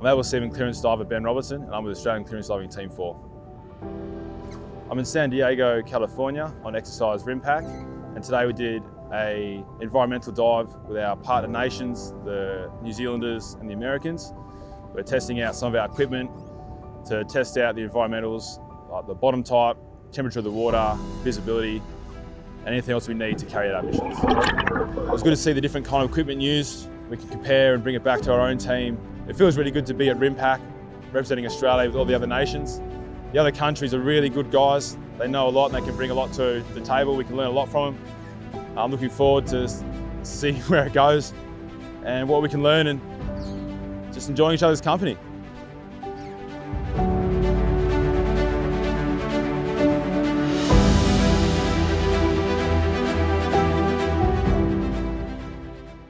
I'm Able Seaman clearance diver Ben Robertson and I'm with Australian Clearance Diving Team 4. I'm in San Diego, California on exercise RIMPAC and today we did a environmental dive with our partner nations, the New Zealanders and the Americans. We're testing out some of our equipment to test out the environmentals, like the bottom type, temperature of the water, visibility, and anything else we need to carry out our missions. It was good to see the different kind of equipment used. We can compare and bring it back to our own team it feels really good to be at RIMPAC, representing Australia with all the other nations. The other countries are really good guys. They know a lot and they can bring a lot to the table. We can learn a lot from them. I'm looking forward to seeing where it goes and what we can learn and just enjoying each other's company.